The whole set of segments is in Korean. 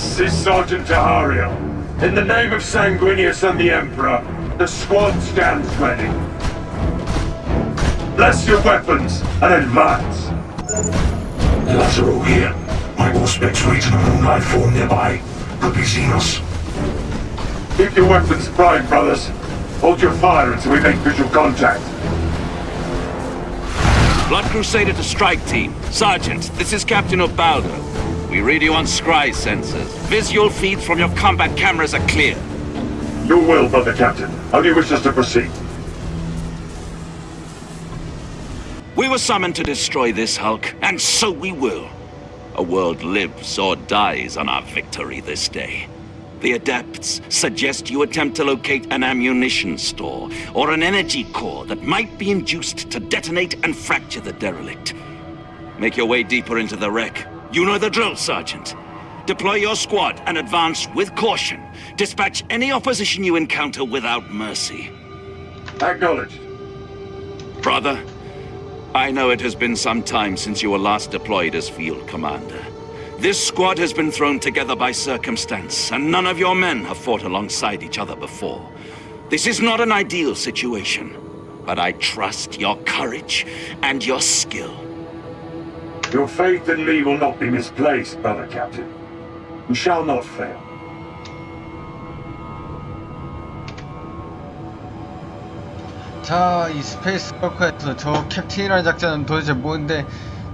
This is Sergeant Tahario. In the name of Sanguinius and the Emperor, the squad stands ready. Bless your weapons and advance. Lazaro here. My auspex wait in a moonlight form nearby. Could be Xenos. Keep your weapons primed, brothers. Hold your fire until we make visual contact. Blood Crusader to strike team. Sergeant, this is Captain Ubaldo. We read you on scry sensors. Visual feeds from your combat cameras are clear. Your will, Brother Captain. How do you wish us to proceed? We were summoned to destroy this Hulk, and so we will. A world lives or dies on our victory this day. The Adepts suggest you attempt to locate an ammunition store or an energy core that might be induced to detonate and fracture the derelict. Make your way deeper into the wreck. You know the drill, Sergeant. Deploy your squad and advance with caution. Dispatch any opposition you encounter without mercy. Acknowledged. Brother, I know it has been some time since you were last deployed as field commander. This squad has been thrown together by circumstance, and none of your men have fought alongside each other before. This is not an ideal situation, but I trust your courage and your skill. Your faith in me will not be misplaced, Brother Captain. We shall not fail. 자, 이 스페이스 워커에서 저 캡틴이라는 작전은 도대체 뭔데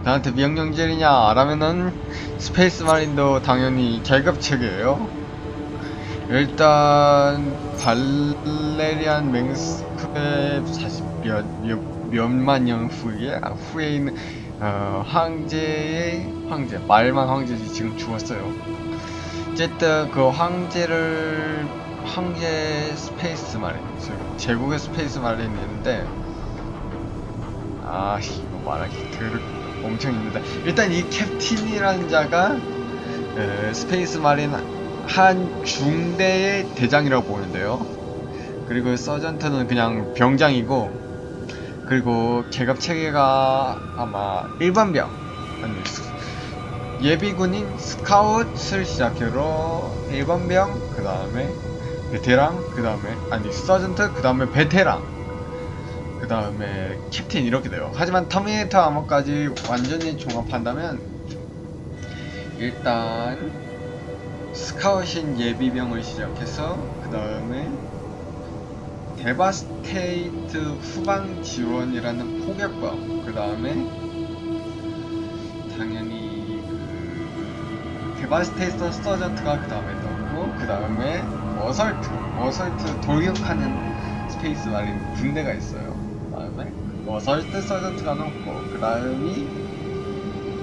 나한테 명령질이냐? 라면은 스페이스 마린도 당연히 계급체계예요. 일단 발레리안 맹스크의 40몇 몇, 몇만 년 후에 아, 후에 있는 어, 황제의 황제 말만 황제지 지금 죽었어요. 어쨌든 그 황제를 황제 space 즉 제국의 Space Marine이 있는데 아 이거 말하기 들 엄청 힘들다 일단 이 captain이라는 자가 에, Space Marine 한 중대의 대장이라고 보는데요 그리고 sergeant는 그냥 병장이고 그리고 계급 체계가 아마 일반병 아니 예비군인 scout을 시작으로 일반병 그 다음에 베테랑 그 다음에 아니 sergeant 그 다음에 베테랑 그 다음에 captain 이렇게 돼요. 하지만 Terminator armor까지 완전히 종합한다면 일단 scout인 예비병을 시작해서 그 다음에 Devastator 후방 지원이라는 포격범 그 다음에 당연히 그 Devastator sergeant가 그 다음에 떴고 그 다음에 assault assault 돌격하는 Space Marine 군대가 있어요. 그 다음에 assault sergeant가 넣고 그 다음이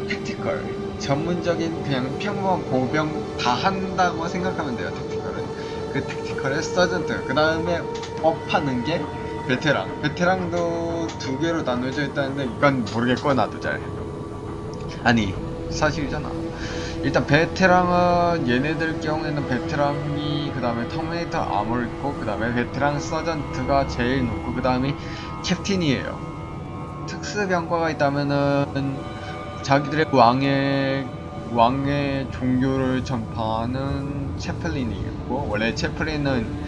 Tactical. 전문적인 그냥 평범한 보병 다 한다고 생각하면 돼요 tactical은. 그 tactical의 sergeant. 그 다음에 업하는 게 베테랑. 베테랑도 두 개로 나눠져 있다는데 이건 모르겠고 나도 잘. 아니 사실이잖아. 일단 베테랑은 얘네들 경우에는 베테랑이 그 다음에 Terminator armor를 있고 그 다음에 베테랑 sergeant가 제일 높고 그 다음에 캡틴이에요. 특수병과가 있다면은 자기들의 왕의 왕의 종교를 전파하는 채플린이 있고 원래 채플린은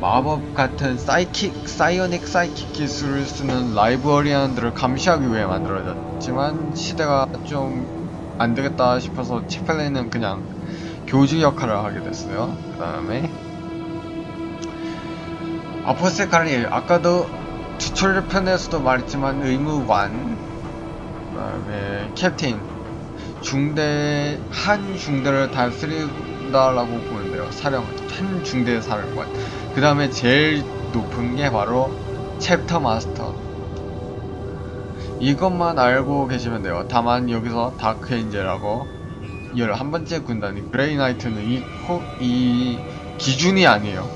마법 같은 사이킥, 사이오닉 사이킥 기술을 쓰는 라이브어리안들을 감시하기 위해 만들어졌지만 시대가 좀 안되겠다 싶어서 채플린은 그냥 교주 역할을 하게 됐어요. 그 다음에 Apothecary 아까도 tutorial 편에서도 말했지만 의무관 그 다음에 captain 중대 한 중대를 다스린다라고 보는데요. 사령 한 중대 사령관. 그 다음에 제일 높은 게 바로 Chapter Master. 이것만 알고 계시면 돼요. 다만 여기서 Dark Angel하고 열한 번째 군단이 Grey Knight는 이, 호, 이 기준이 아니에요.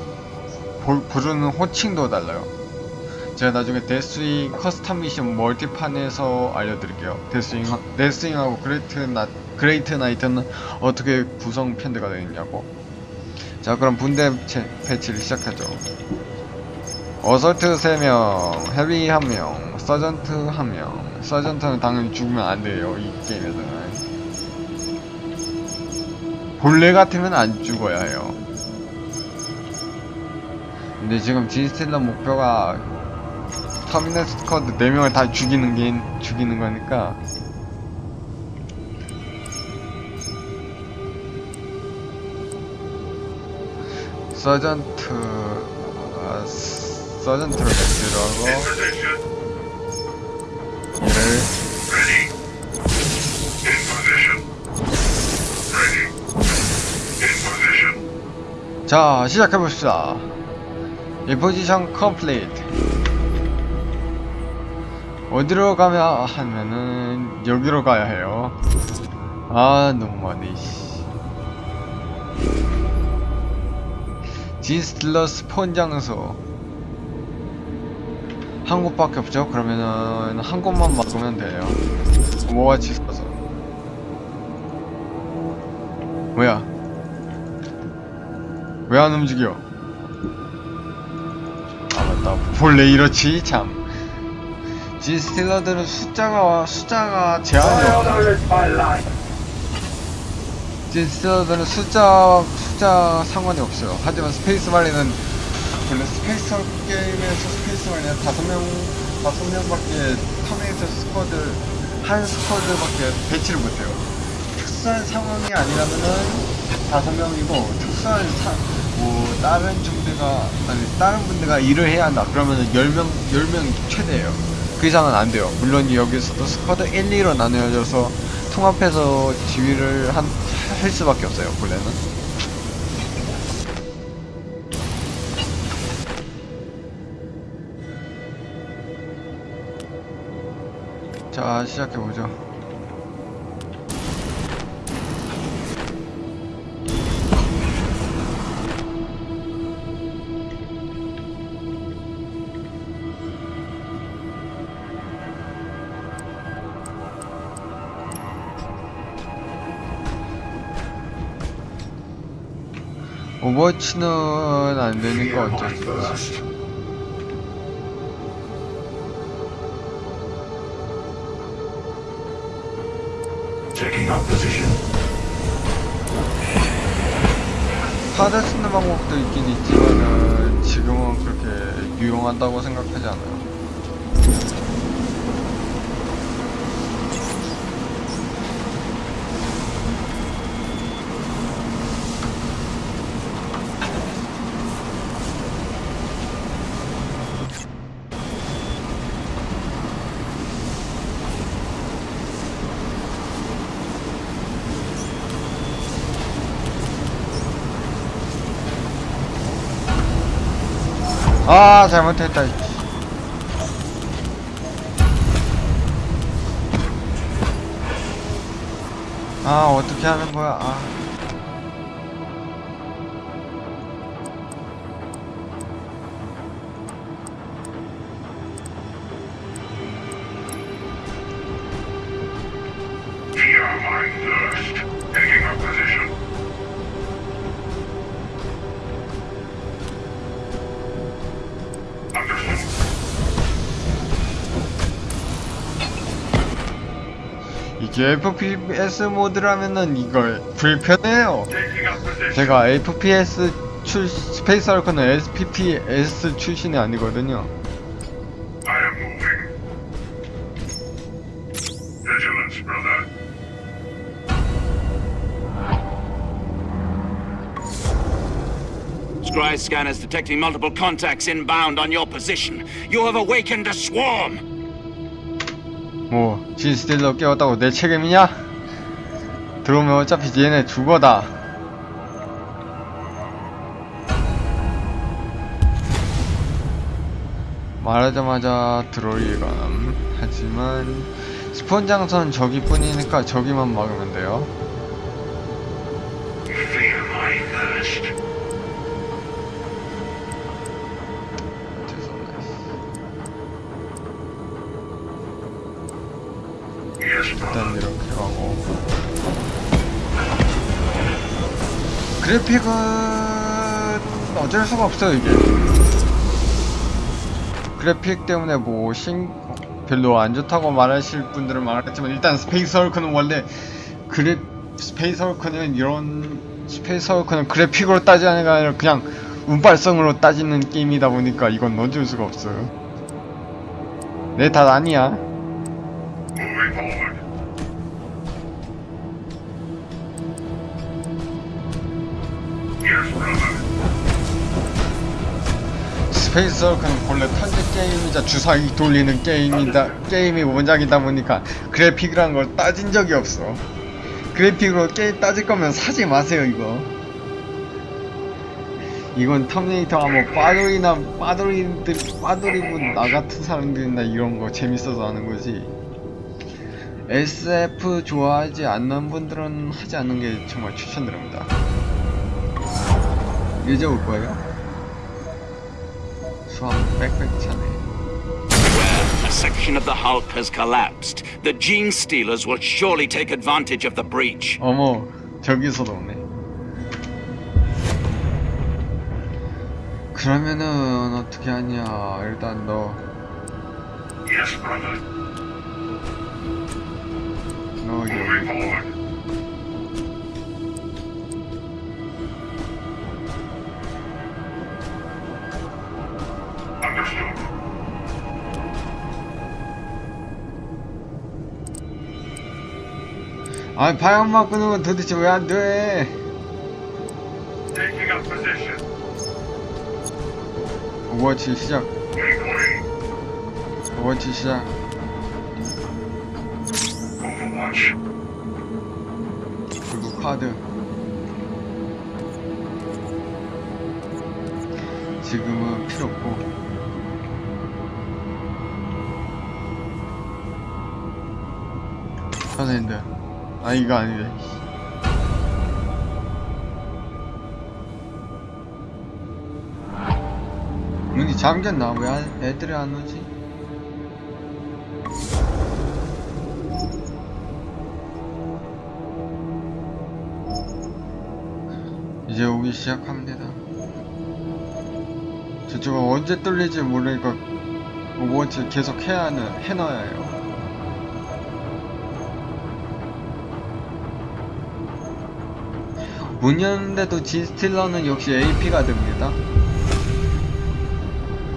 보, 부르는 호칭도 달라요. 제가 나중에 Deathwing custom mission 멀티판에서 알려드릴게요. Deathwing, Deathwing하고 Grey, 나, Grey Knight는 어떻게 구성 편대가 되어 있냐고. 자, 그럼 분대 채, 배치를 시작하죠. Assault 3명, heavy 1명, sergeant 1명. Sergeant는 당연히 죽으면 안 돼요, 이 게임에서는. 본래 같으면 안 죽어야 해요. 근데 지금 진스틸러 목표가 터미널 스쿼드 4명을 다 죽이는 게 죽이는 거니까 서전트 아, 서전트를 매치로 하고. 얘를. 자 시작해봅시다 이 포지션 컴플리트 어디로 가야 하면은 여기로 가야 해요 아 너무 많이 씨. 진스틸러 스폰 장소. 한 곳밖에 없죠? 그러면은 한 곳만 막으면 돼요. 뭐같이 있어서 뭐야? 왜 안 움직여? 아 맞다. 본래 이렇지? 참. Genestealer들은 숫자가 숫자가 제한이 없어 Genestealer들은 숫자 숫자 상관이 없어요. 하지만 Space Marine은 원래 space 게임에서 Space Marine은 다섯 명 다섯 명 밖에 Terminator squad 한 squad 밖에 배치를 못해요. 특수한 상황이 아니라면은 다섯 명이고 특수한 사, 뭐 다른 중대가 아니 다른 분대가 일을 해야 한다. 그러면은 열 명 열 명 최대예요. 그 이상은 안 돼요. 물론 여기서도 squad 1, 2로 나누어져서 통합해서 지휘를 한, 할 수밖에 없어요 본래는. 자 시작해보죠 오버워치는 안 되니까 어쩔 수 없어 First. Taking up position. 카드 쓰는 방법도 있긴 있지만은 지금은 그렇게 유용하다고 생각하지 않아요. 아 잘못했다. 아 어떻게 하는 거야? 아. FPS 모드라면은 이걸 불편해요. 제가 FPS 출 스페이스 알커는 SPPS 출신이 아니거든요. Scry scanners detecting multiple contacts inbound on your position. You have awakened a swarm. 뭐 진스틸러 깨웠다고 내 책임이냐? 들어오면 어차피 얘네 죽어다. 말하자마자 예감. 하지만 스폰 장선 저기뿐이니까 저기만 막으면 돼요. 그래픽은 어쩔 수가 없어요 이게 그래픽 때문에 뭐 신... 별로 안 좋다고 말하실 분들은 많았지만 일단 Space Hulk는 원래 그래 Space Hulk는 이런 Space Hulk는 그래픽으로 따지는 게 아니라 그냥 운빨성으로 따지는 게임이다 보니까 이건 넣어줄 수가 없어요. 내 탓 아니야. Space Hulk는 본래 턴제 게임이자 주사위 돌리는 게임이다 게임이 원작이다 보니까 그래픽이란 걸 따진 적이 없어. 그래픽으로 게임 따질 거면 사지 마세요 이거. 이건 Terminator가 뭐 빠돌이나 빠돌이들 빠돌이분 나 같은 사람들이나 이런 거 재밌어서 하는 거지. SF 좋아하지 않는 분들은 하지 않는 게 정말 추천드립니다. 이제 올 거예요? 수학 빽빽 차네. Where a section of the Hulk has collapsed, the Gene Stealers will surely take advantage of the breach. 어머, 저기서도 오네. 그러면은 어떻게 하냐? 일단 너, Yes, brother. 너 Moving 여기 아, 방향 바꾸는 건 도대체 왜 안 돼? 오버워치 시작. 오버워치 시작. 그리고 카드. 지금은 필요 없고. 선생님들. 아, 이거 아니래. 문이 잠겼나? 왜 안- 애들이 안 오지? 이제 오기 시작합니다. 저쪽은 언제 뚫릴지 모르니까 Overwatch 계속 해야 하는, 해놔야 해요. 문 여는데도 Genestealer는 역시 AP가 됩니다.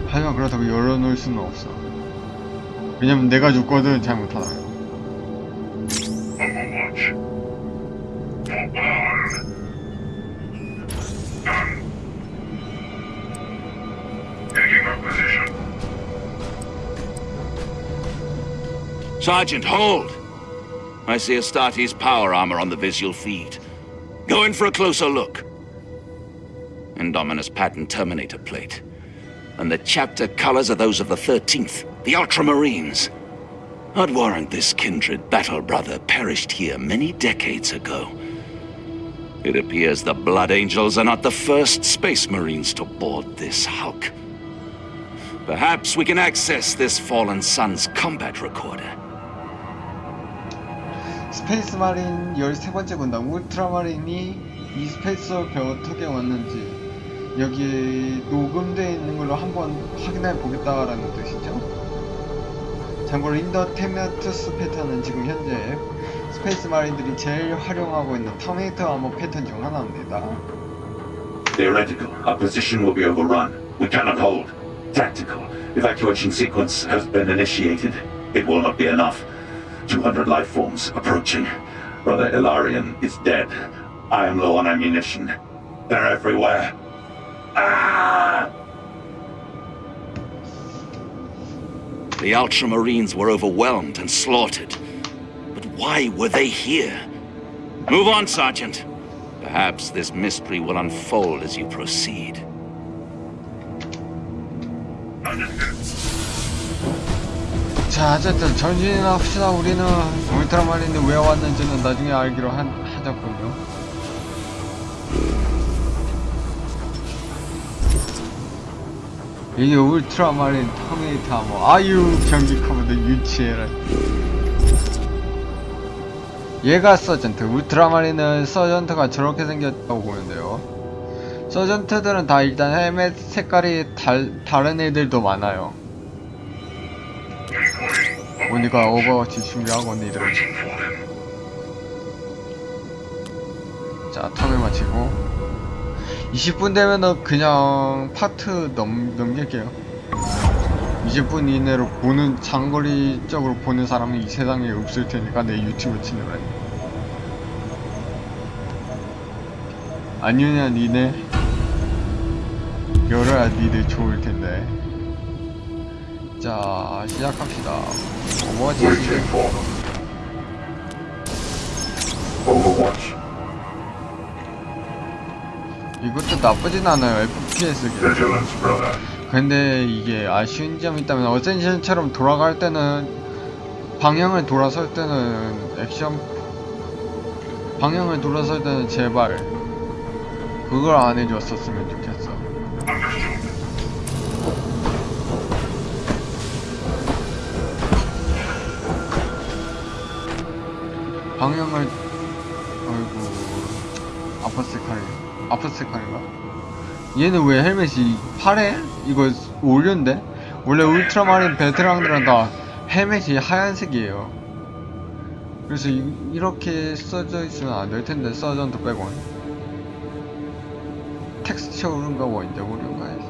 하지만 그렇다고 열어놓을 수는 없어. 왜냐면 내가 죽거든 잘못하다가. Sergeant, hold! I see Astartes power armor on the visual feed. Go in for a closer look. Indominus pattern Terminator plate. And the chapter colors are those of the 13th, the Ultramarines. I'd warrant this kindred battle brother perished here many decades ago. It appears the Blood Angels are not the first Space Marines to board this Hulk. Perhaps we can access this fallen son's combat recorder. Space Marine 13번째 군단 Ultramarine이 이 Space Hulk에 어떻게 왔는지 여기 녹음되어 있는 걸로 한번 확인해 보겠다라는 뜻이죠. 참고로 Indomitus 패턴은 지금 현재 Space Marine들이 제일 활용하고 있는 Terminator Armor 패턴 중 하나입니다. Theoretical, our position will be overrun. We cannot hold. Tactical, evacuation sequence has been initiated. It will not be enough. 200 life forms approaching. Brother Ilarion is dead. I am low on ammunition. They're everywhere. Ah! The Ultramarines were overwhelmed and slaughtered. But why were they here? Move on, Sergeant. Perhaps this mystery will unfold as you proceed. 자, 어쨌든 전진이나 합시다. 우리는 울트라마린이 왜 왔는지는 나중에 알기로 한, 하자군요. 이게 울트라마린 터미네이터 뭐 아유 경기 커브도 유치해라 얘가 sergeant Ultramarine은 sergeant가 저렇게 생겼다고 보면 돼요 sergeant들은 다 일단 헬멧 색깔이 달, 다른 애들도 많아요 우리가 Overwatch 준비하고 them. 자 턴을 마치고. 20분 되면은 그냥 파트 넘, 넘길게요. 20분 이내로 보는 장거리적으로 보는 사람이 이 세상에 없을 테니까 내 유튜브 치느라 아니냐 니네 열어야 니들 좋을 텐데 자 시작합시다. Overwatch. 이것도 나쁘진 않아요 FPS 기 Vigilance, brother. 근데 이게 아쉬운 점이 있다면 어센션처럼 돌아갈 때는 방향을 돌아설 때는 액션 방향을 돌아설 때는 제발 그걸 안 해줬었으면 좋겠어 방향을 아이고 아퍼스칼이 아퍼스칼인가? 얘는 왜 헬멧이 파래? 이거 올렸는데? 원래 울트라마린 베테랑들은 다 헬멧이 하얀색이에요 그래서 이, 렇게 써져 있으면 안 될 텐데 서전트 빼곤 텍스처 오른가 원자 오른가 해서.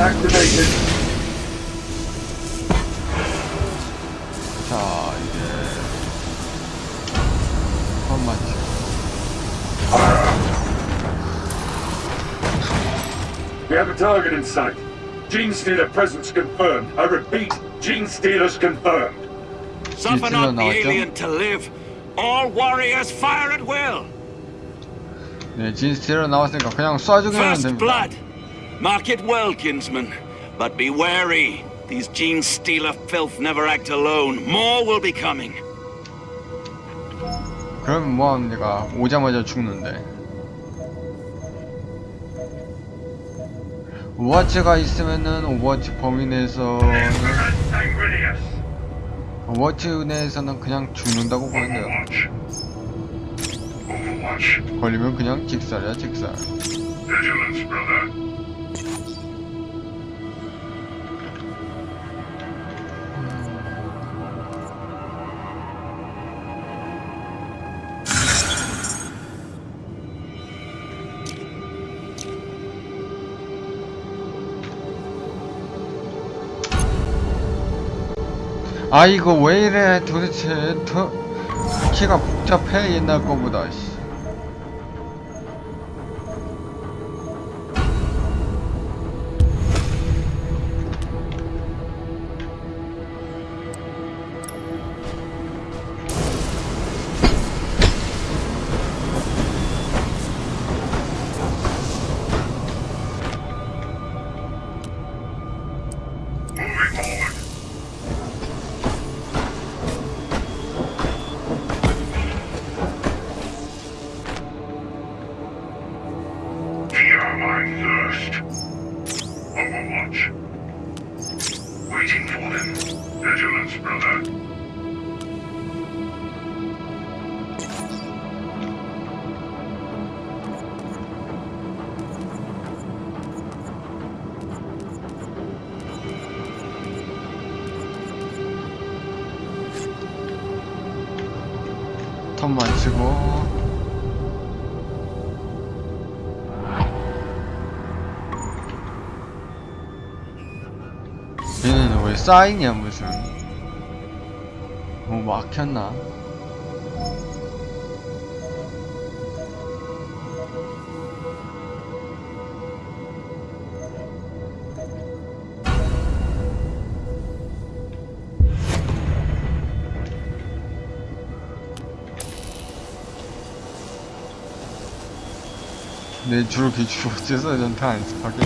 Activated. 자 이제 한 맞죠 We have a target in sight. Gene Stealer presence confirmed. I repeat, Gene Stealers confirmed. Suffer still not the not, John? alien to live. All warriors fire at will. 네 진스티로 나왔으니까 그냥 쏴주기만 하면 First 됩니다 blood. Mark it well, kinsman. But be wary. These gene stealer filth never act alone. More will be coming. 그럼 뭐합니까 오자마자 죽는데 Overwatch가 있으면은 Overwatch 범위 내에서는 Sanguinius. Overwatch 내에서는 그냥 죽는다고 Overwatch. 걸리면 그냥 직살이야 직살 아 이거 왜 이래 도대체 더 키가 복잡해 옛날 거보다 씨. 쌓이냐 무슨. 뭐 막혔나? 내 주로 기주 어째서 전투 안 스파게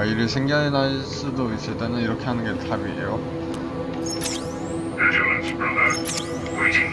뭔가 일이 생겨날 수도 있을 때는 이렇게 하는 게 답이에요. Waiting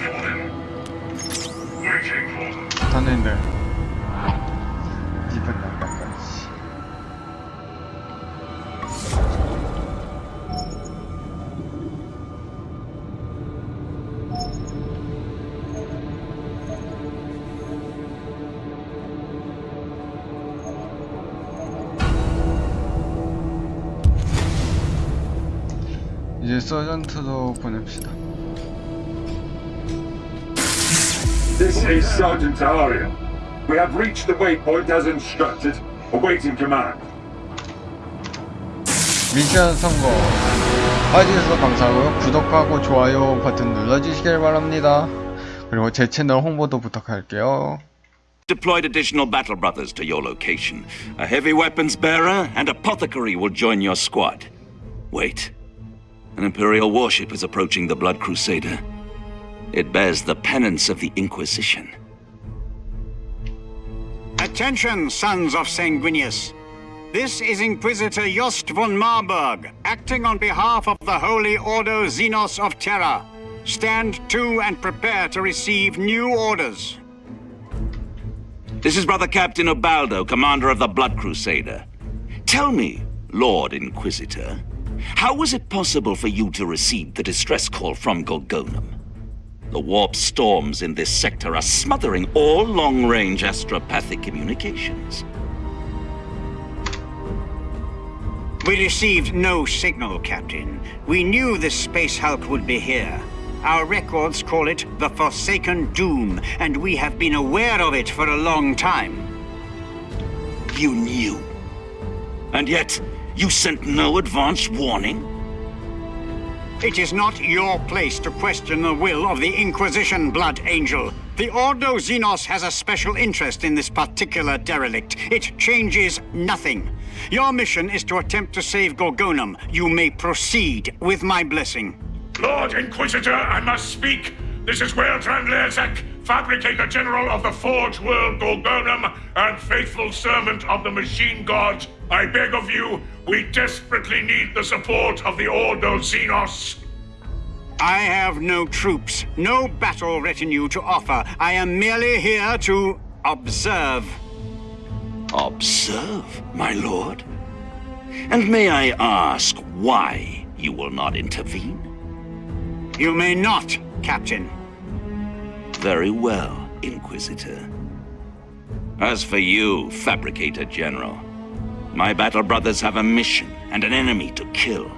서전트도 보냅시다. This is Sergeant Ariel. We have reached the waypoint as instructed. Awaiting command. 미션 성공 봐주셔서 감사하고요 구독하고 좋아요 버튼 눌러주시길 바랍니다 그리고 제 채널 홍보도 부탁할게요 Deployed additional battle brothers to your location. A heavy weapons bearer and apothecary will join your squad. Wait. An Imperial warship is approaching the Blood Crusader. It bears the penance of the Inquisition. Attention, sons of Sanguinius. This is Inquisitor Jost von Marburg, acting on behalf of the Holy Ordo Xenos of Terra. Stand to and prepare to receive new orders. This is Brother Captain Obaldo, commander of the Blood Crusader. Tell me, Lord Inquisitor, how was it possible for you to receive the distress call from Gorgonum? The warp storms in this sector are smothering all long-range astropathic communications. We received no signal, Captain. We knew this space hulk would be here. Our records call it the Forsaken Doom, and we have been aware of it for a long time. You knew. And yet, you sent no advance warning? It is not your place to question the will of the Inquisition, Blood Angel. The Ordo Xenos has a special interest in this particular derelict. It changes nothing. Your mission is to attempt to save Gorgonum. You may proceed with my blessing. Lord Inquisitor, I must speak. This is Weltran Lerzak, Fabricator General of the Forge World Gorgonum and faithful servant of the Machine God. I beg of you, we desperately need the support of the Ordo Xenos. I have no troops, no battle retinue to offer. I am merely here to observe. Observe, my lord. And may I ask why you will not intervene? You may not, Captain. Very well, Inquisitor. As for you, Fabricator General, my battle brothers have a mission and an enemy to kill.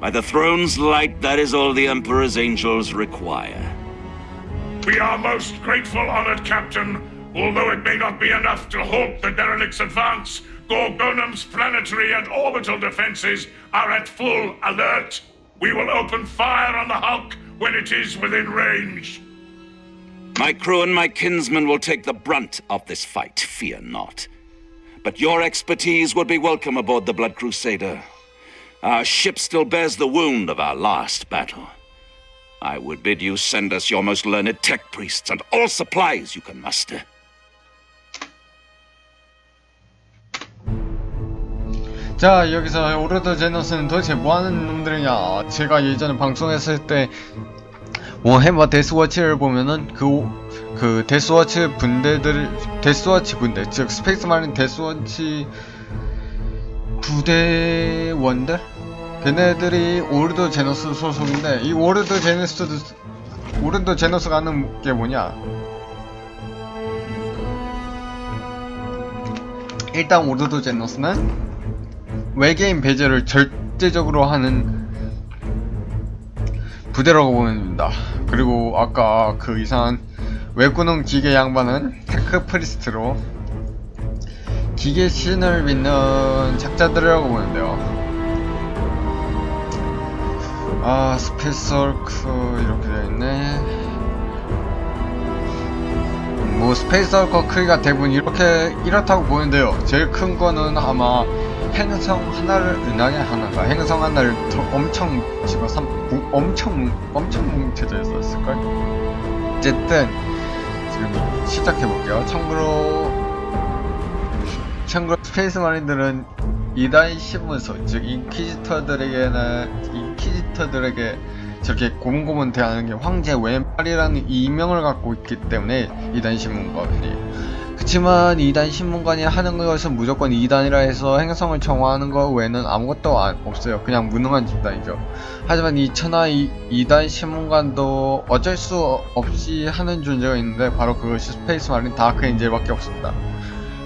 By the throne's light, that is all the Emperor's angels require. We are most grateful, honored Captain. Although it may not be enough to halt the derelict's advance, Gorgonum's planetary and orbital defenses are at full alert. We will open fire on the Hulk when it is within range. My crew and my kinsmen will take the brunt of this fight, fear not. But your expertise would be welcome aboard the Blood Crusader. Our ship still bears the wound of our last battle. I would bid you send us your most learned tech priests and all supplies you can muster. 자 여기서 오르드 제너스는 도대체 뭐하는 놈들이냐 제가 예전에 방송했을 때 워해머 데스워치를 보면은 그, 그 Deathwatch 분대들 Deathwatch 분대 즉 Space Marine Deathwatch 부대원들? 걔네들이 Ordo Xenos 소속인데 이 Ordo Xenos Ordo Xenos가 하는 게 뭐냐? 일단 Ordo Xenos는 외계인 배제를 절대적으로 하는 부대라고 보면 됩니다. 그리고 아까 그 이상한 외구능 기계 양반은 Tech Priest로 기계 신을 믿는 작자들이라고 보면 돼요. 아 Space Hulk 이렇게 되어있네 뭐 Space Hulk 크기가 대부분 이렇게 이렇다고 보는데요 제일 큰 거는 아마 행성 하나를 은하계 하나가 행성 하나를 더 엄청 집어삼 뭉- 엄청 뭉- 엄청 뭉쳐져 있었을걸? 어쨌든 지금 시작해 볼게요. 참고로 참고로 Space Marine들은 이단 심문소 즉 Inquisitor들에게는 Inquisitor들에게 저렇게 고문고문 대하는 게 황제 왼팔이라는 이명을 갖고 있기 때문에 이단 심문관이 그치만 이단 심문관이 하는 것은 무조건 이단이라 해서 행성을 정화하는 것 외에는 아무것도 안- 없어요. 그냥 무능한 집단이죠. 하지만 이 천하 이, 이단 심문관도 어쩔 수 없이 하는 존재가 있는데 바로 그것이 Space Marine Dark Angel밖에 없습니다.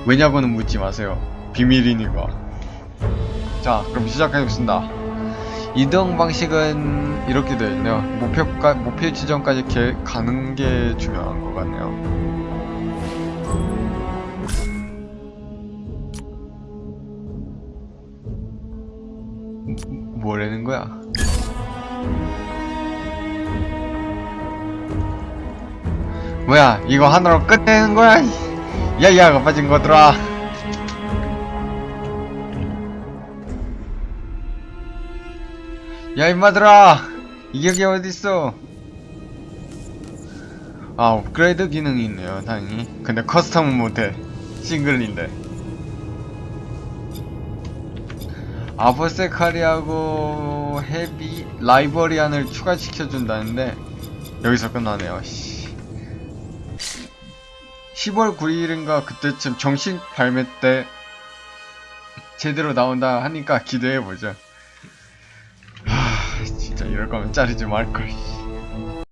왜냐고는 묻지 마세요. 비밀이니까. 자 그럼 시작하겠습니다. 이동 방식은 이렇게 되어 있네요. 목표가, 목표 지점까지 개, 가는 게 중요한 것 같네요 뭐- 뭐라는 거야? 뭐야 이거 하나로 끝내는 거야? 야야가 빠진 거더라 야 임마들아 이격이 어딨어? 아 업그레이드 기능이 있네요 다행히. 근데 커스텀은 못해. 싱글인데 아버세카리하고 헤비 라이버리안을 추가시켜준다는데 여기서 끝나네요 씨. 10월 9일인가 그때쯤 정식 발매 때 제대로 나온다 하니까 기대해보죠 하, 진짜 이럴 거면 자르지 말걸. 씨.